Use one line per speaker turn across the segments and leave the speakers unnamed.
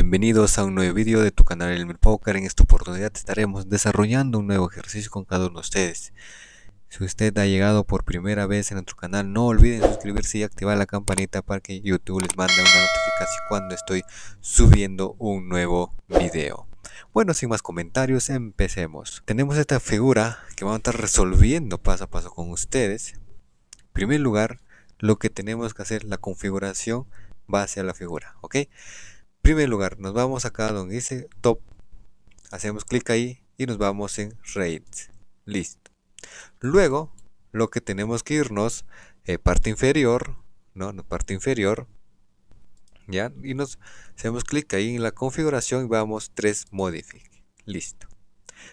Bienvenidos a un nuevo vídeo de tu canal El Poker. En esta oportunidad estaremos desarrollando un nuevo ejercicio con cada uno de ustedes. Si usted ha llegado por primera vez en nuestro canal, no olviden suscribirse y activar la campanita para que YouTube les mande una notificación cuando estoy subiendo un nuevo video. Bueno, sin más comentarios, empecemos. Tenemos esta figura que vamos a estar resolviendo paso a paso con ustedes. En primer lugar, lo que tenemos que hacer, la configuración base a la figura, ¿ok? Primer lugar, nos vamos acá donde dice top, hacemos clic ahí y nos vamos en rates, listo. Luego, lo que tenemos que irnos, eh, parte inferior, ¿no? Parte inferior, ¿ya? Y nos hacemos clic ahí en la configuración y vamos 3 modify, listo.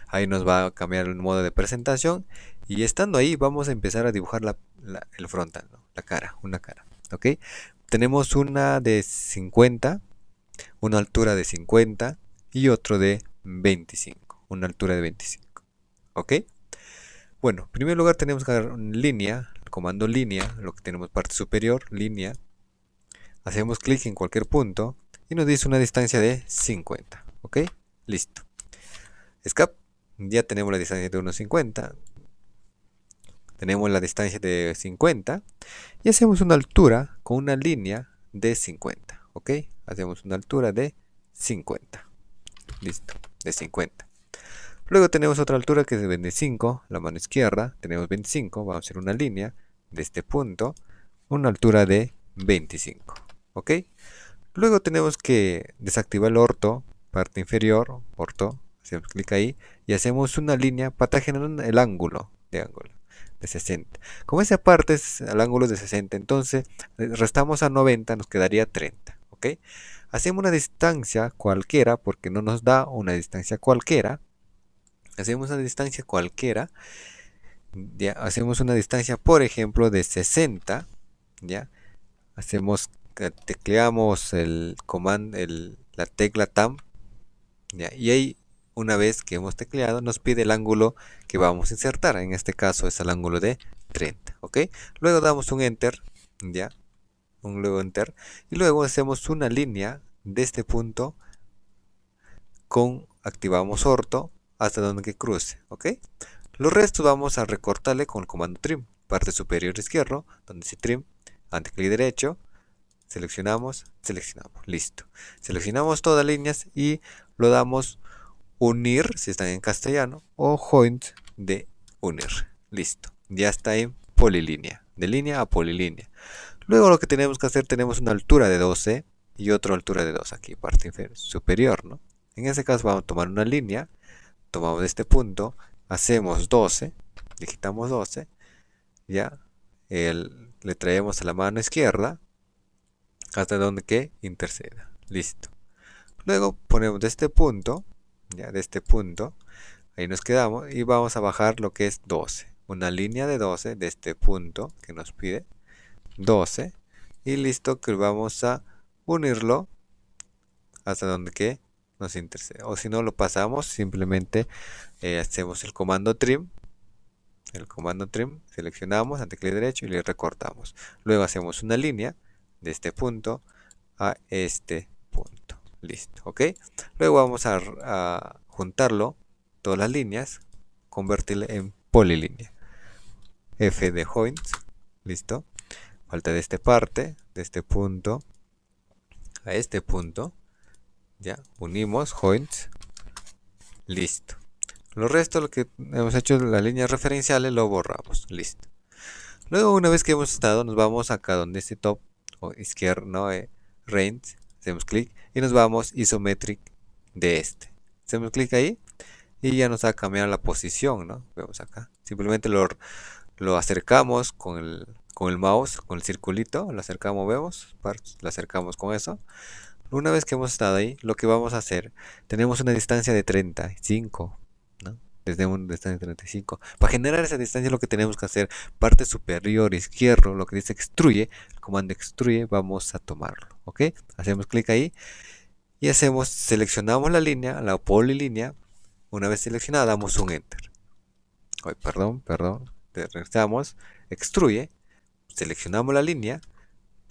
Ahí nos va a cambiar el modo de presentación y estando ahí vamos a empezar a dibujar la, el frontal, la cara, una cara, ¿ok? Tenemos una de 50 una altura de 50 y otro de 25, una altura de 25. ¿Ok? Bueno, en primer lugar tenemos que dar línea, el comando línea, lo que tenemos parte superior, línea. Hacemos clic en cualquier punto y nos dice una distancia de 50. ¿Ok? Listo. Escape, ya tenemos la distancia de 1,50. Tenemos la distancia de 50 y hacemos una altura con una línea de 50. ¿Ok? hacemos una altura de 50 listo de 50 luego tenemos otra altura que es de 25 la mano izquierda tenemos 25 vamos a hacer una línea de este punto una altura de 25 ok. Luego tenemos que desactivar el orto parte inferior orto hacemos clic ahí y hacemos una línea para generar el ángulo de ángulo de 60 como esa parte es el ángulo de 60 entonces restamos a 90 nos quedaría 30 Hacemos una distancia cualquiera, porque no nos da una distancia cualquiera. Hacemos una distancia cualquiera. Ya, hacemos una distancia, por ejemplo, de 60. Ya, hacemos, tecleamos el comando, la tecla TAM. Y ahí, una vez que hemos tecleado, nos pide el ángulo que vamos a insertar. En este caso es el ángulo de 30. ¿ok? Luego damos un Enter. Ya, un luego enter y luego hacemos una línea de este punto con activamos orto hasta donde que cruce ok los restos vamos a recortarle con el comando trim parte superior izquierdo donde dice trim clic derecho seleccionamos seleccionamos listo. Seleccionamos todas las líneas y lo damos unir si están en castellano o joint de unir listo. Ya está en polilínea de línea a polilínea Luego lo que tenemos que hacer, tenemos una altura de 12 y otra altura de 2 aquí, parte superior, ¿no? En este caso vamos a tomar una línea, tomamos este punto, hacemos 12, digitamos 12, ya, le traemos a la mano izquierda hasta donde que interceda, listo. Luego ponemos de este punto, ya, de este punto, ahí nos quedamos y vamos a bajar lo que es 12, una línea de 12 de este punto que nos pide, 12 y listo que vamos a unirlo hasta donde que nos interese. O si no lo pasamos simplemente eh, hacemos el comando trim el comando trim seleccionamos ante clic derecho y le recortamos. Luego hacemos una línea de este punto a este punto. Listo ok luego vamos a, a juntarlo todas las líneas convertirle en polilínea. F de joint listo falta de esta parte, de este punto a este punto. Ya, unimos, joints, listo. Lo resto, lo que hemos hecho las líneas referenciales, lo borramos, listo. Luego, una vez que hemos estado, nos vamos acá donde este top, o izquierdo, eh, range, hacemos clic y nos vamos isometric de este. Hacemos clic ahí y ya nos va a cambiar la posición, ¿no? Vemos acá. Simplemente lo, lo acercamos con el con el mouse, con el circulito, lo acercamos, vemos, lo acercamos con eso. Una vez que hemos estado ahí, lo que vamos a hacer, tenemos una distancia de 35, ¿no? Desde una distancia de 35. Para generar esa distancia lo que tenemos que hacer, parte superior izquierdo, lo que dice extruye, el comando extruye, vamos a tomarlo, ¿ok? Hacemos clic ahí y hacemos, seleccionamos la línea, la polilínea, una vez seleccionada damos un enter. Ay, perdón, perdón, regresamos, extruye, seleccionamos la línea,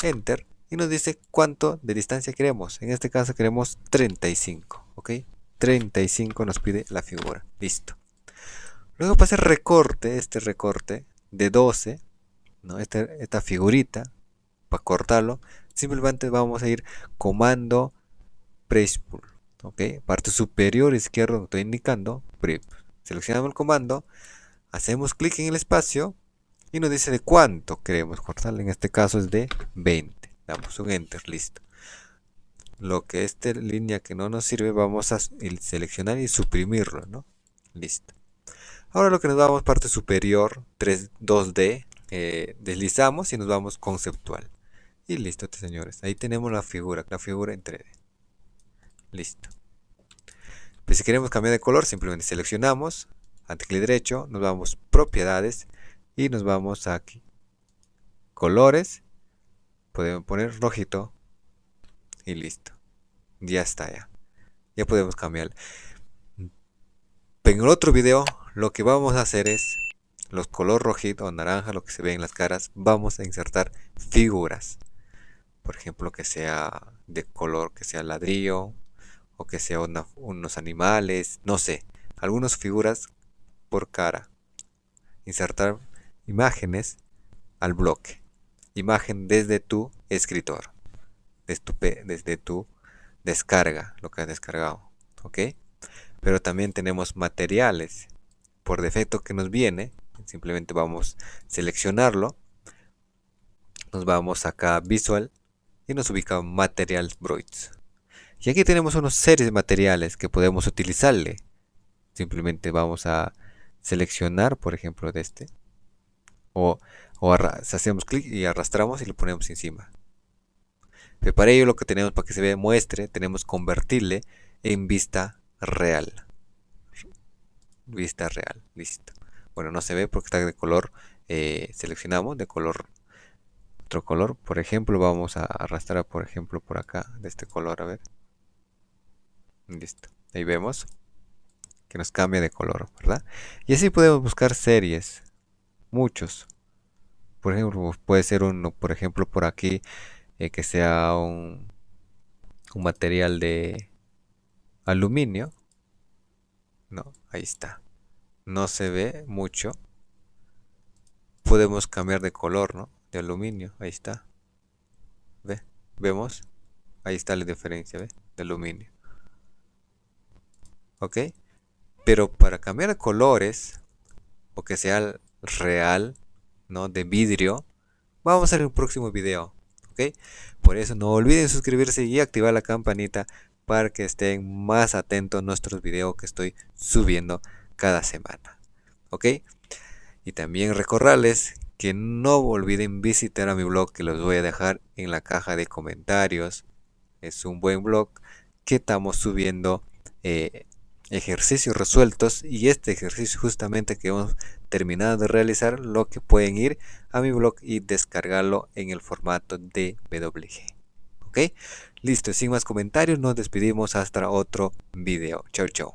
enter y nos dice cuánto de distancia queremos. En este caso queremos 35, ¿ok? 35 nos pide la figura, listo. Luego para hacer recorte, este recorte de 12, ¿no? Este, esta figurita, para cortarlo, simplemente vamos a ir comando press pull, ¿ok? Parte superior izquierdo, estoy indicando, seleccionamos el comando, hacemos clic en el espacio y nos dice de cuánto queremos cortar, en este caso es de 20, damos un enter, listo. Lo que esta línea que no nos sirve vamos a seleccionar y suprimirlo, ¿no? Listo. Ahora lo que nos vamos parte superior 3, 2D, eh, deslizamos y nos vamos conceptual. Y listo, señores. Ahí tenemos la figura, la figura en 3D. Listo. Pues si queremos cambiar de color, simplemente seleccionamos, ante clic derecho, nos vamos propiedades y nos vamos aquí. Colores, podemos poner rojito y listo. Ya está ya. Ya podemos cambiar. En el otro video lo que vamos a hacer es los color rojito o naranja, lo que se ve en las caras, vamos a insertar figuras. Por ejemplo, que sea de color, que sea ladrillo, o que sea unos animales, no sé, algunas figuras por cara. Insertar imágenes al bloque. Imagen desde tu escritor, desde tu, descarga, lo que has descargado. ¿Ok? Pero también tenemos materiales por defecto que nos viene, simplemente vamos a seleccionarlo, nos vamos acá a Visual y nos ubica Materials Broids. Y aquí tenemos unos series de materiales que podemos utilizarle. Simplemente vamos a seleccionar, por ejemplo, de este. O, hacemos clic y arrastramos y lo ponemos encima. Pero para ello lo que tenemos para que se vea muestre, tenemos convertirle en vista real vista real, listo. Bueno, no se ve porque está de color, eh, seleccionamos de color, otro color, por ejemplo, vamos a arrastrar, por ejemplo, por acá, de este color, a ver. Listo, ahí vemos que nos cambia de color, ¿verdad? Y así podemos buscar series, muchos. Por ejemplo, puede ser uno, por ejemplo, por aquí, eh, que sea un, un material de aluminio no, ahí está. No se ve mucho. Podemos cambiar de color, ¿no? De aluminio, ahí está. ¿Ve? ¿Vemos? Ahí está la diferencia, ¿ve? De aluminio. ¿Ok? Pero para cambiar colores, o que sea real, ¿no? De vidrio, vamos a un próximo video. ¿Ok? Por eso no olviden suscribirse y activar la campanita para que estén más atentos a nuestros videos que estoy subiendo cada semana. ¿Ok? Y también recordarles que no olviden visitar a mi blog que los voy a dejar en la caja de comentarios. Es un buen blog que estamos subiendo eh, ejercicios resueltos y este ejercicio justamente que hemos terminado de realizar lo que pueden ir a mi blog y descargarlo en el formato de WG. ¿Ok? Listo, sin más comentarios, nos despedimos hasta otro video. Chau, chau.